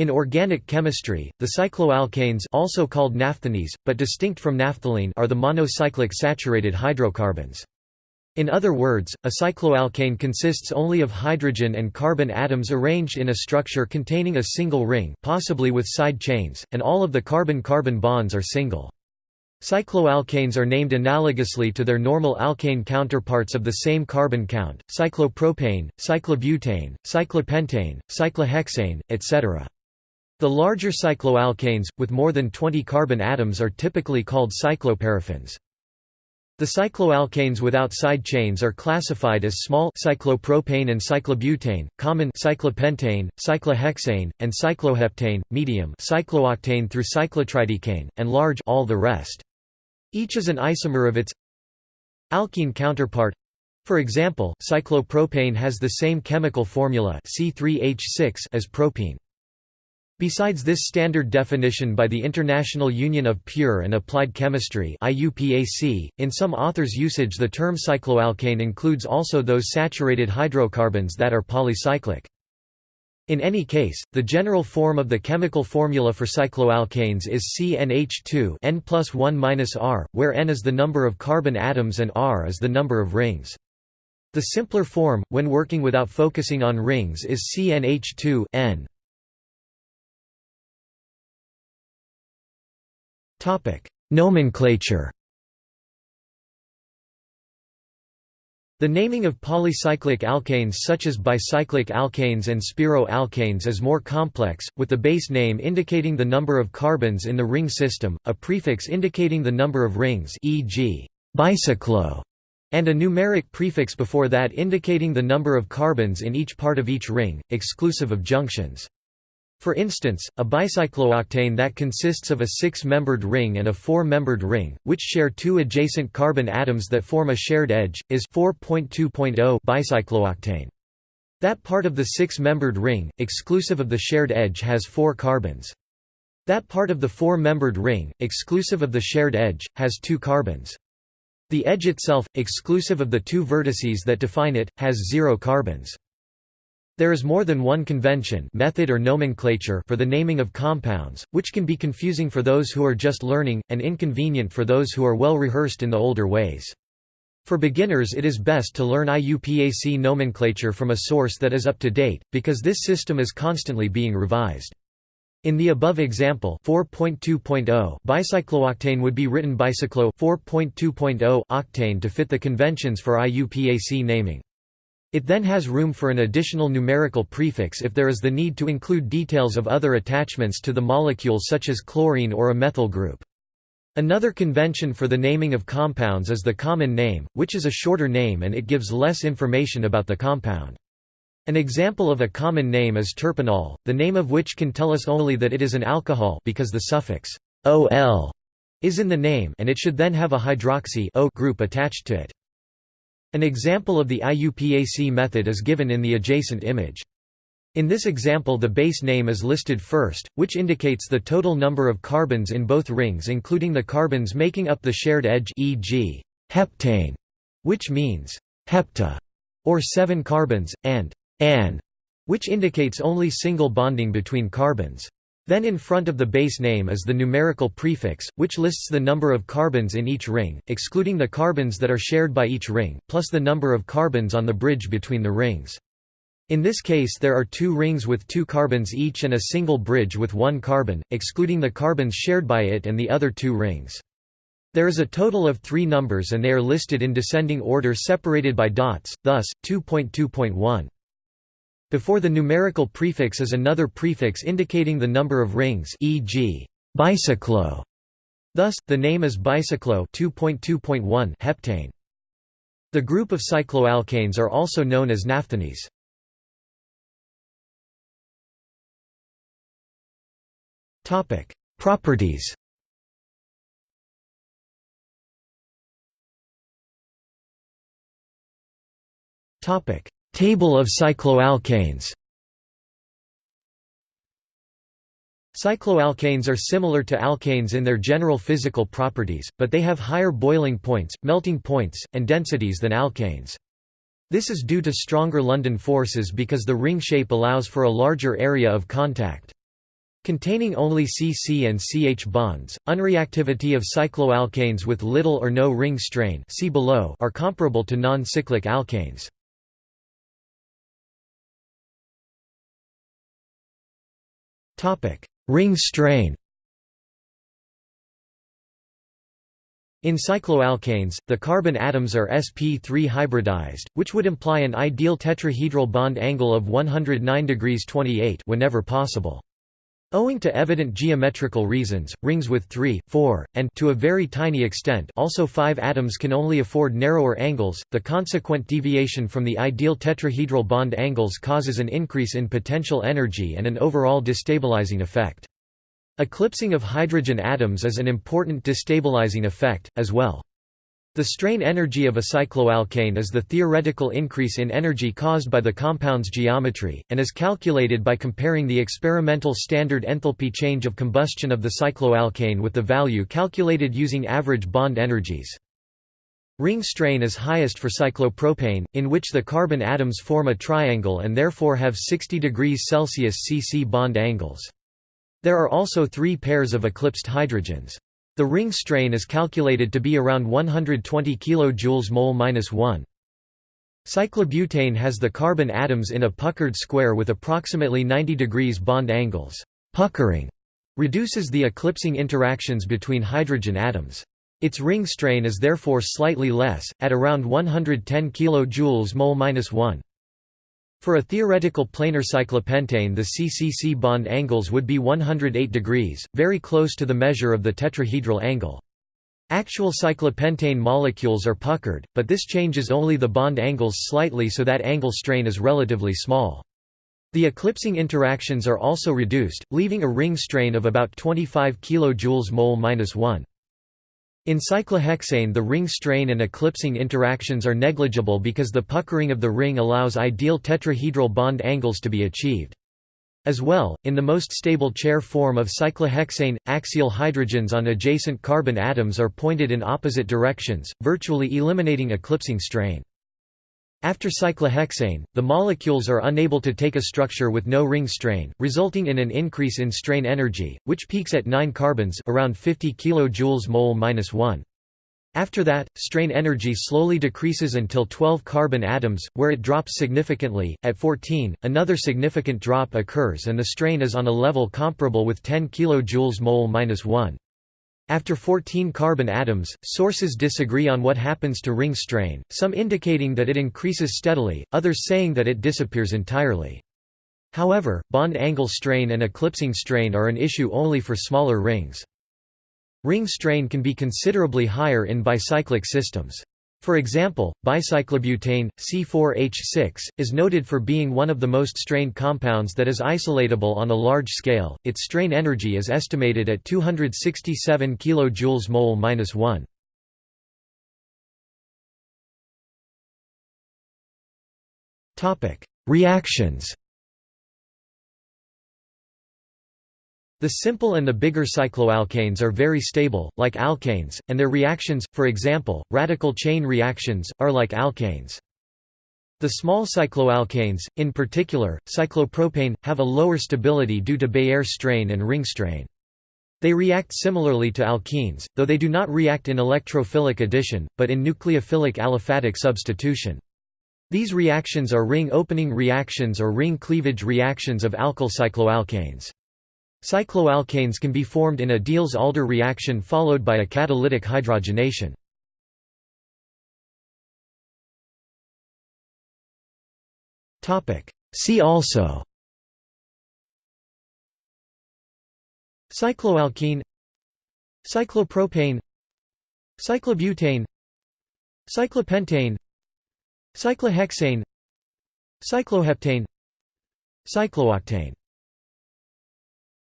In organic chemistry, the cycloalkanes also called naphthenes, but distinct from naphthalene are the monocyclic saturated hydrocarbons. In other words, a cycloalkane consists only of hydrogen and carbon atoms arranged in a structure containing a single ring possibly with side chains, and all of the carbon-carbon bonds are single. Cycloalkanes are named analogously to their normal alkane counterparts of the same carbon count, cyclopropane, cyclobutane, cyclopentane, cyclohexane, etc. The larger cycloalkanes, with more than 20 carbon atoms are typically called cycloparaffins. The cycloalkanes without side chains are classified as small cyclopropane and cyclobutane, common cyclopentane, cyclohexane, and cycloheptane, medium cyclooctane through cyclotridecane, and large all the rest. Each is an isomer of its alkene counterpart. For example, cyclopropane has the same chemical formula C3H6 as propene. Besides this standard definition by the International Union of Pure and Applied Chemistry in some authors' usage the term cycloalkane includes also those saturated hydrocarbons that are polycyclic. In any case, the general form of the chemical formula for cycloalkanes is CnH2 N plus 1 R, where N is the number of carbon atoms and R is the number of rings. The simpler form, when working without focusing on rings is CnH2 N. Nomenclature. The naming of polycyclic alkanes such as bicyclic alkanes and spiro-alkanes is more complex, with the base name indicating the number of carbons in the ring system, a prefix indicating the number of rings e.g. bicyclo, and a numeric prefix before that indicating the number of carbons in each part of each ring, exclusive of junctions. For instance, a bicyclooctane that consists of a six-membered ring and a four-membered ring, which share two adjacent carbon atoms that form a shared edge, is 4.2.0 bicyclooctane. That part of the six-membered ring, exclusive of the shared edge has four carbons. That part of the four-membered ring, exclusive of the shared edge, has two carbons. The edge itself, exclusive of the two vertices that define it, has zero carbons. There is more than one convention method or nomenclature for the naming of compounds, which can be confusing for those who are just learning, and inconvenient for those who are well rehearsed in the older ways. For beginners it is best to learn IUPAC nomenclature from a source that is up to date, because this system is constantly being revised. In the above example 4.2.0 bicyclooctane would be written bicyclo 4.2.0 octane to fit the conventions for IUPAC naming. It then has room for an additional numerical prefix if there is the need to include details of other attachments to the molecule such as chlorine or a methyl group. Another convention for the naming of compounds is the common name, which is a shorter name and it gives less information about the compound. An example of a common name is terpineol, the name of which can tell us only that it is an alcohol because the suffix ol is in the name and it should then have a hydroxy O group attached to it. An example of the IUPAC method is given in the adjacent image. In this example the base name is listed first, which indicates the total number of carbons in both rings including the carbons making up the shared edge e.g. heptane, which means hepta, or seven carbons, and an, which indicates only single bonding between carbons. Then in front of the base name is the numerical prefix, which lists the number of carbons in each ring, excluding the carbons that are shared by each ring, plus the number of carbons on the bridge between the rings. In this case there are two rings with two carbons each and a single bridge with one carbon, excluding the carbons shared by it and the other two rings. There is a total of three numbers and they are listed in descending order separated by dots, thus, 2.2.1. Before the numerical prefix is another prefix indicating the number of rings e.g. bicyclo. Thus, the name is bicyclo 2.2.1 heptane. The group of cycloalkanes are also known as naphthenes. Properties Topic: Table of cycloalkanes Cycloalkanes are similar to alkanes in their general physical properties, but they have higher boiling points, melting points, and densities than alkanes. This is due to stronger London forces because the ring shape allows for a larger area of contact. Containing only CC and CH bonds, unreactivity of cycloalkanes with little or no ring strain see below are comparable to non-cyclic alkanes. Ring strain In cycloalkanes, the carbon atoms are sp3 hybridized, which would imply an ideal tetrahedral bond angle of 109 degrees 28 whenever possible. Owing to evident geometrical reasons, rings with 3, 4, and to a very tiny extent also 5 atoms can only afford narrower angles. The consequent deviation from the ideal tetrahedral bond angles causes an increase in potential energy and an overall destabilizing effect. Eclipsing of hydrogen atoms is an important destabilizing effect, as well. The strain energy of a cycloalkane is the theoretical increase in energy caused by the compound's geometry, and is calculated by comparing the experimental standard enthalpy change of combustion of the cycloalkane with the value calculated using average bond energies. Ring strain is highest for cyclopropane, in which the carbon atoms form a triangle and therefore have 60 degrees Celsius cc bond angles. There are also three pairs of eclipsed hydrogens. The ring strain is calculated to be around 120 kJ mol-1. Cyclobutane has the carbon atoms in a puckered square with approximately 90 degrees bond angles. Puckering reduces the eclipsing interactions between hydrogen atoms. Its ring strain is therefore slightly less, at around 110 kJ mol-1. For a theoretical planar cyclopentane the CCC bond angles would be 108 degrees, very close to the measure of the tetrahedral angle. Actual cyclopentane molecules are puckered, but this changes only the bond angles slightly so that angle strain is relatively small. The eclipsing interactions are also reduced, leaving a ring strain of about 25 kJ mol-1. In cyclohexane the ring strain and eclipsing interactions are negligible because the puckering of the ring allows ideal tetrahedral bond angles to be achieved. As well, in the most stable chair form of cyclohexane, axial hydrogens on adjacent carbon atoms are pointed in opposite directions, virtually eliminating eclipsing strain. After cyclohexane, the molecules are unable to take a structure with no ring strain, resulting in an increase in strain energy, which peaks at 9 carbons around 50 kJ mol-1. After that, strain energy slowly decreases until 12 carbon atoms, where it drops significantly. At 14, another significant drop occurs and the strain is on a level comparable with 10 kJ mol-1. After 14 carbon atoms, sources disagree on what happens to ring strain, some indicating that it increases steadily, others saying that it disappears entirely. However, bond angle strain and eclipsing strain are an issue only for smaller rings. Ring strain can be considerably higher in bicyclic systems. For example, bicyclobutane, C4H6, is noted for being one of the most strained compounds that is isolatable on a large scale. Its strain energy is estimated at 267 kJ mol-1. Topic: Reactions. The simple and the bigger cycloalkanes are very stable, like alkanes, and their reactions, for example, radical chain reactions, are like alkanes. The small cycloalkanes, in particular, cyclopropane, have a lower stability due to Baeyer strain and ring strain. They react similarly to alkenes, though they do not react in electrophilic addition, but in nucleophilic aliphatic substitution. These reactions are ring opening reactions or ring cleavage reactions of alkyl cycloalkanes. Cycloalkanes can be formed in a Diels-Alder reaction followed by a catalytic hydrogenation. See also Cycloalkene Cyclopropane Cyclobutane Cyclopentane Cyclohexane Cycloheptane Cyclooctane